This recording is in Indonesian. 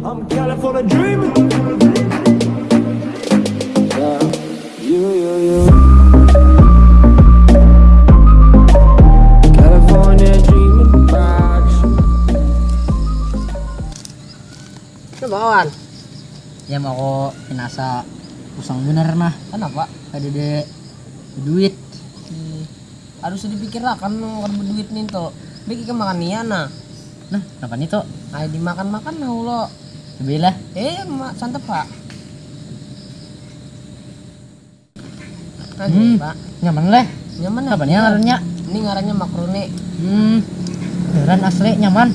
I'm California dreaming. Yeah, you, you, you. California dreaming about you. Ano ba, kawan? Ya mau ko pinasa pusang bener mah. Kenapa? Ada de duit. Hmm. Harus dipikirkan no, kan duit nih tuh. Bagi ke makan nian nah. Kenapa nih tuh? Ayo dimakan-makan nah ulo. Sebelah. Eh, mak santap pak. Nah, Hmm. pak. Nyaman leh. Nyaman ya? Kapan ya ngarannya? Ini ngarannya makroni. Hmm. Beneran asli nyaman.